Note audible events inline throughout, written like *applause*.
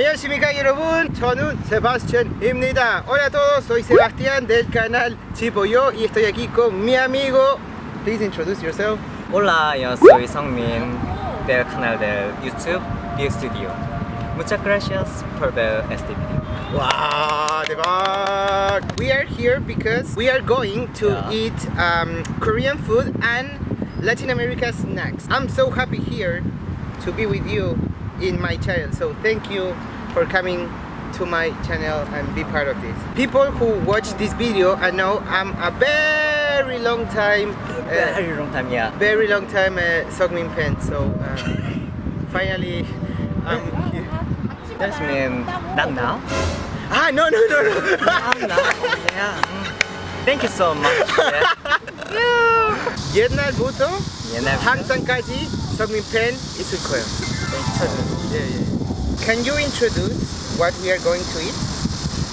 안녕하십니까 여러분 저는 Sebastian입니다 Hola a todos soy Sebastián del canal Chipoyo y estoy aquí con mi amigo Please introduce yourself Hola, yo soy Songmin del canal del YouTube View Studio. Muchas gracias por ver este video. 와 대박 We are here because we are going to Yeah. eat um, Korean food and Latin America snacks I'm so happy here to be with you in my channel so thank you for coming to my channel and be part of this people who watch this video I know I'm a very long time uh, Very long time, yeah. very long time uh, Sogmin fan so uh, *laughs* finally I'm here That mean not now? ah no no no no Not now. Yeah. mm. Thank you so much. Yeah. 옛날부터 옛날 항상까지 성민 팬 있을 거예요. 예, 예. Can you introduce what we are going to eat?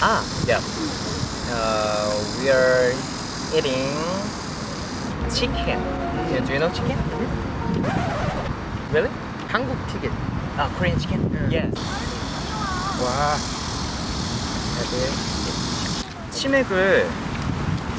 Ah, yeah. Uh, we are eating chicken. Yeah, do you know chicken? Really? 한국 티켓. Ah, Korean chicken? Yeah. Yes. 와. 치맥을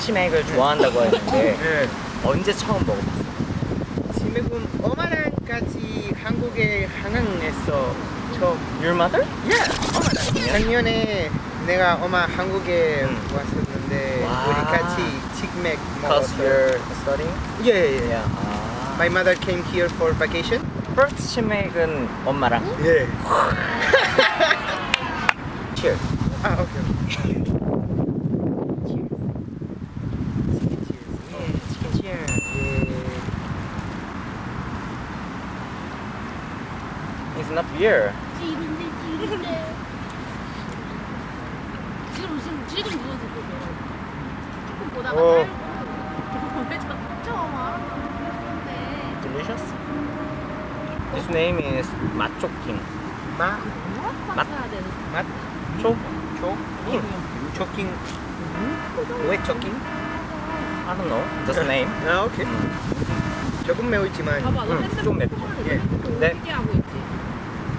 치맥을 좋아한다고 했는데 예. 언제 처음 먹어봤어? 지금 어마 랑까지 한국에 한강에서 처음. Your mother? 예. 어마랑. 작년에 내가 엄마 한국에 음. 왔었는데 와. 우리 같이 치맥 Because 먹었어요. you're studying? 예, 예, 예. Yeah. 아. My mother came here for vacation. First 치맥은 엄마랑. 예. Cheers. 아, 오케이. 치킨 cheers. It's not beer. 지금 지금 지금 누워서 조금 보다가 어. Delicious. This name is 맛초킹. 마, 맛. 되는 맛, 초? 초 킹, 초킹, 왜 초킹? I don't know. Just name. *laughs* 아, 오케이. 조금 매우지만 좀 맵죠. 예. 네.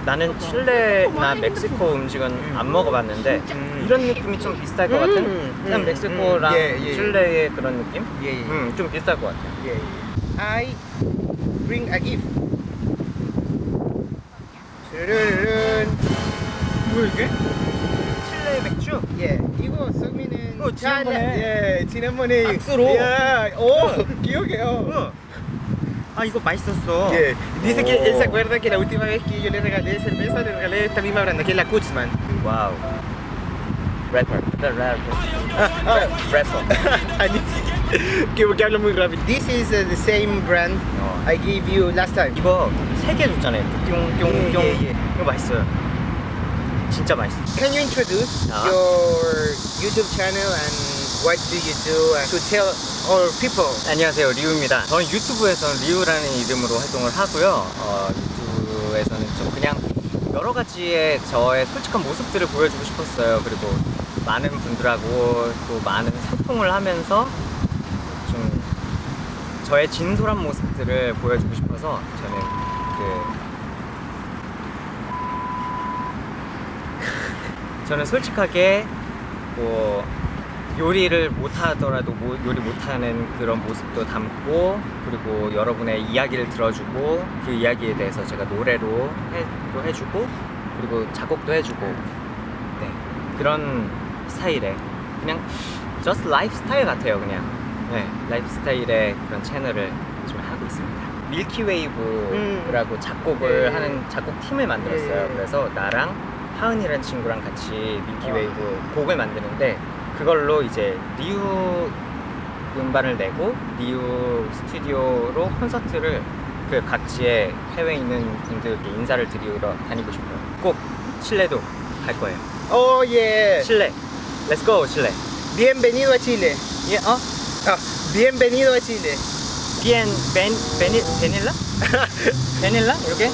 나는 칠레나 멕시코 음식은 안 먹어봤는데 음. 이런 느낌이 좀 비슷할 것 같은 음, 그냥 음, mek 예, 예. 칠레의 그런 느낌? 예, 예. 음, 좀 비슷할 것 같아요. 예, 예. I bring a gift. 르르르른. 뭐 이게? 칠레 맥주? 예, 이거 성민은 어, 지난번에. 예, 지난번에 박스로. 야, 오, *laughs* 기억해요. 아 이거 맛있었어. Yeah. Dice que él se 오. acuerda que la última vez que yo le regalé cerveza, le regalé esta misma branda, que es la Kutzman. Ah, 래퍼. 아니, que porque hablo muy rápido. This is uh, the same brand 어. I gave you last time. 이거 세개 줬잖아요. 뿅뿅뿅. 예, 예, 예. 이거 맛있어요. 진짜 맛있어. Can you introduce Ah. your YouTube channel and what do you do to tell our people? 안녕하세요 리우입니다. 저는 유튜브에서 리우라는 이름으로 활동을 하고요. 어, 유튜브에서는 좀 그냥 여러 가지의 저의 솔직한 모습들을 보여주고 싶었어요. 그리고 많은 분들하고 또 많은 소통을 하면서 좀 저의 진솔한 모습들을 보여주고 싶어서 저는 그 *laughs* 저는 솔직하게 뭐 요리를 못하더라도 뭐 요리 못하는 그런 모습도 담고 그리고 여러분의 이야기를 들어주고 그 이야기에 대해서 제가 노래로 해, 또 해주고 그리고 작곡도 해주고 네 그런 스타일의 그냥 just 라이프 스타일 같아요 그냥. 네 라이프 스타일의 그런 채널을 지금 하고 있습니다. 밀키웨이브라고 작곡을 예. 하는 작곡 팀을 만들었어요. 예. 그래서 나랑 하은이라는 친구랑 같이 밀키웨이브 곡을 만드는데 그걸로 이제 리우 음반을 내고 리우 스튜디오로 콘서트를 그 각지의 해외에 있는 분들께 인사를 드리러 다니고 싶어요. 꼭 칠레도 갈 거예요. Oh yeah. 칠레, let's go 칠레. Bienvenido a Chile. 예, 어? Ah, bienvenido a Chile. 비엔 벤 베니 베닐라? 베닐라 이렇게?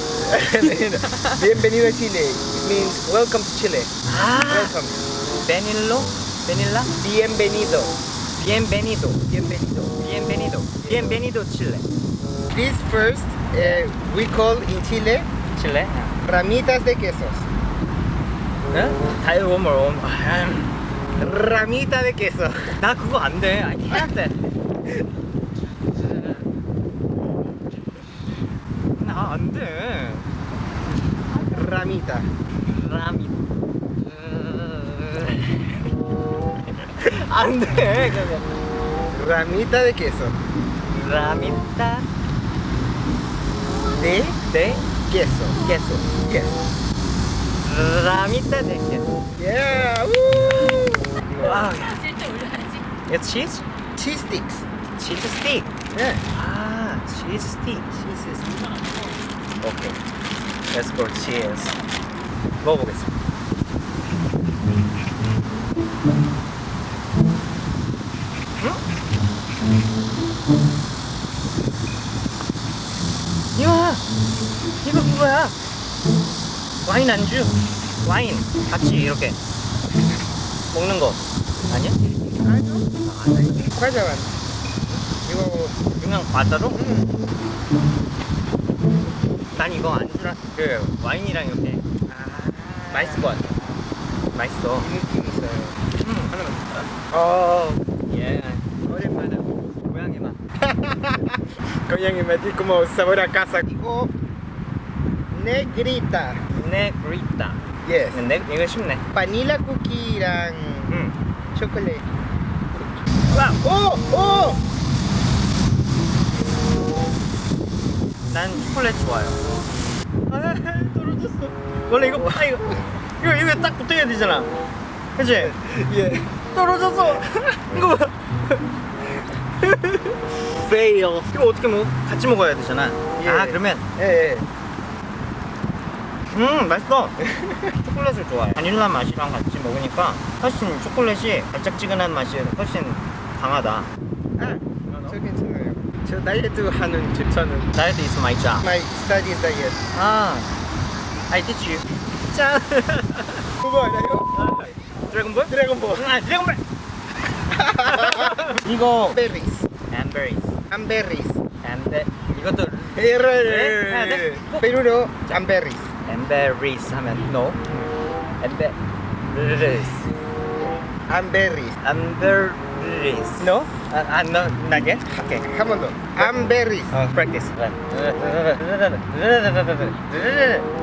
bienvenido a Chile. It means welcome to Chile. 아, Welcome. 베닐로, 베닐라, Bienvenido. bienvenido, Bienvenido. bienvenido, bienvenido 칠레. This first uh, we call in Chile 칠레. ramitas de quesos. 응? 다이 원몰 원. Ramita de queso. 나 그거 안 돼. I can't 돼. 나안 돼. Ramita. 라미. 안 돼. 그 거. Ramita de queso. 라미타 De 데 queso. queso. Yes. 라미타 데 queso. Yeah. Woo! 와, 실제 올려야지. 이거 치즈? Cheese sticks. 치즈 스틱. Yeah. 아, 치즈 스틱. 치즈 스틱. 오케이. Let's go cheers. 먹어보겠습니다. 응? 이거 이거 그거야. 와인 안주. 와인 같이 이렇게 먹는 거 아니야? 과자만. 이거 그냥 과자로? 음. 난 이거 안주랑 그 와인이랑 이렇게 아, 맛있을 것 같아. 맛있어. 이 느낌 있어요. 음, 하나만 줄까? 어. 예. 오랜만에 *laughs* 고양이 맛. 고양이 맛이 como sabor a casa. 이거 negrita. 네그리타. Yes. 네, 이거 쉽네. 바닐라 쿠키랑 음. 초콜릿. 와, 오! 오! 난 초콜릿 좋아요. 아, *laughs* 떨어졌어. 원래 이거 아, 이거 이거 이거 딱 붙어야 되잖아. 그치? 예. 떨어졌어. 이거 봐. fail. 이거 어떻게 먹어? 같이 먹어야 되잖아. 예. 아 그러면 예. 예. 음 맛있어. *laughs* 초콜릿을 좋아해. 바닐라 맛이랑 같이 먹으니까 훨씬 초콜릿이 달짝지근한 맛이 훨씬 강하다. 아, 저 괜찮아요. 저 다이어트 하는 추천은 That is my job. my studies diet. 아, I teach you. 짠. 그거 알아요? 드래곤볼? 드래곤볼. 아, 드래곤볼. *laughs* 이거 Berries. 앤베리스. Amberries. 앤베 이것도. 페루로 amberries. 앤베리스 하면 no. 앤베리스. Amberries. 앤베리스. No? 아, 아, no, not yet? Okay. 한번 더. Amberries. 어, practice.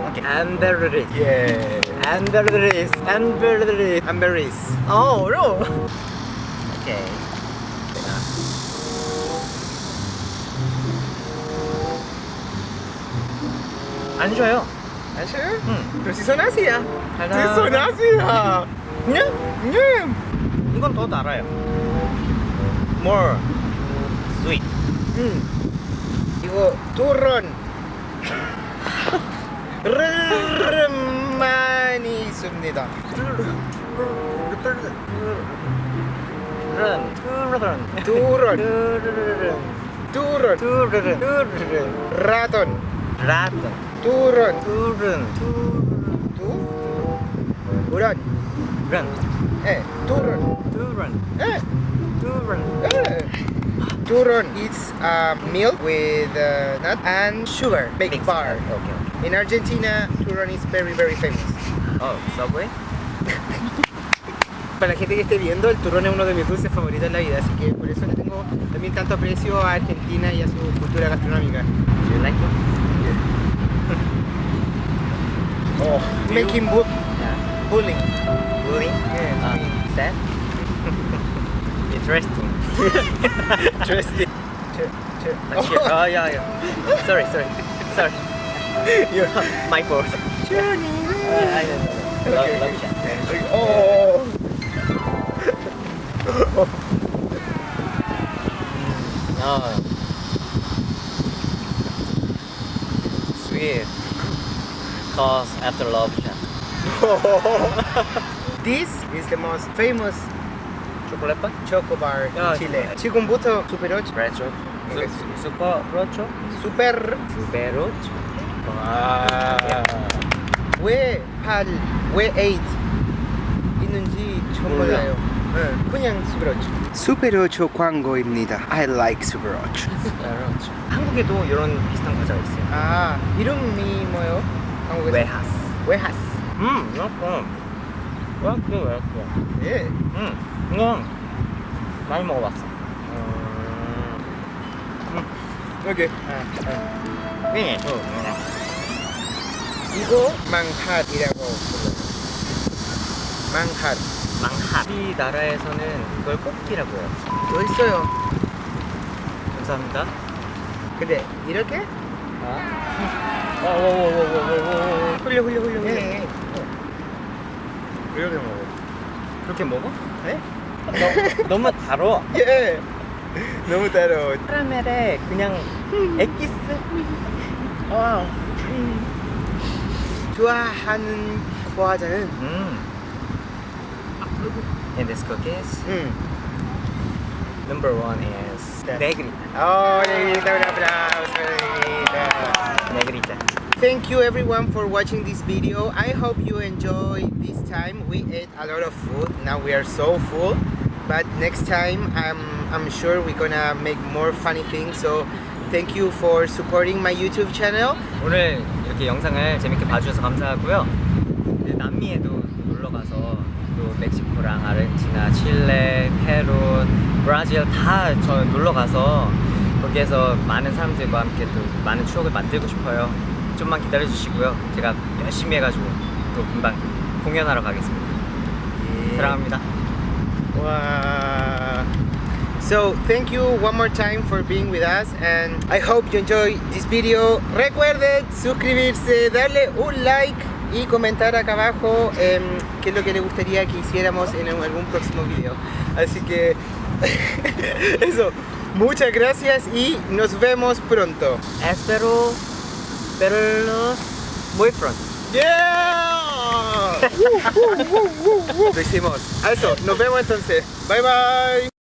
Okay. 앤베리스. 예. 앤베리스. 앤베리스. Amberries. 어, 어려워. 오케이. 안 줘요. 아셔요? 응. Ah. ah. 그냥 음. 이건 더 달아요. More sweet. 음. 이거 turron. 르르 많이 있습니다. 른. 뚜 Turun. Turun. Turun. Turun. Turun. Eh, turun. Turun. Eh. Turun. Eh. Turun is uh, milk with uh, nut and sugar, baked bar. Okay. In Argentina, turun is very, very famous. Oh, Subway? *laughs* para la gente que esté viendo, el turrón es uno de mis dulces favoritos en la vida, así que por eso le tengo también tanto aprecio a Argentina y a su cultura gastronómica. Do you like it? Oh, making bu Yeah. bullying. Bullying? Yeah, Um, sad? *laughs* Interesting. *laughs* Interesting. Cheer. *laughs* Oh, yeah, yeah. Sorry, sorry. Sorry. You're My fault. journey. Uh, I don't know. Love, Okay. love. Oh. Oh. Sweet. Cause after love. This is the most famous 초콜릿 바? choco bar in 야, Chile. 지금부터 Super 8. 레트로. 슈퍼 로초. Super 수베로초. 와. 왜 8, 왜 8 있는지 처음 몰라. 몰라요. 네, 그냥 Super 8. Super 8 광고입니다. I like Super 8. 수베로초. 한국에도 이런 비슷한 과자가 있어요. 아, 이름이 뭐요? 한국에서? 웨하스. 웨하스. 음, 이거 왜 그래 왜 그래? 예. 응. 이건 많이 먹어봤어. 오케이. 네. 이거 망핫이라고 불러요. 망핫. 망핫. 우리나라에서는 이걸 꽃기라고 해요. 또 있어요. 감사합니다. 근데 이렇게? 아. 어어어어어어어 흘려 흘려 흘려 흘려. 예. 이렇게 먹어. 그렇게 먹어? 예. 너, 너무 달어. 예. 너무 따로. 카라멜에 그냥 엑기스. 와. 좋아하는 과자는 음. And this cookies. 음. Number one is 네. Oh, negrita, un aplauso, negrita. Negrita. Thank you everyone for watching this video. I hope you enjoy this time. We ate a lot of food. Now we are so full. But next time I'm I'm sure we're gonna make more funny things. So thank you for supporting my YouTube channel. 오늘 이렇게 영상을 재밌게 봐주셔서 감사하고요. 남미에도 놀러 가서 또 멕시코랑 아르헨티나, 칠레, 페루, 브라질 다 저 놀러 가서 거기에서 많은 사람들과 함께 또 많은 추억을 만들고 싶어요. 좀만 기다려 주시고요. 제가 열심히 해가지고 또 금방 공연하러 가겠습니다. 사랑합니다. Wow. So thank you one more time for being with us and I hope you enjoy this video. Recuerden suscribirse, darle un like y comentar acá abajo em, qué es lo que les gustaría que hiciéramos en algún próximo video. Así que eso, muchas gracias y nos vemos pronto. Espero verlos muy pronto. Yeah! *laughs* Lo hicimos. Eso, nos vemos entonces. Bye bye.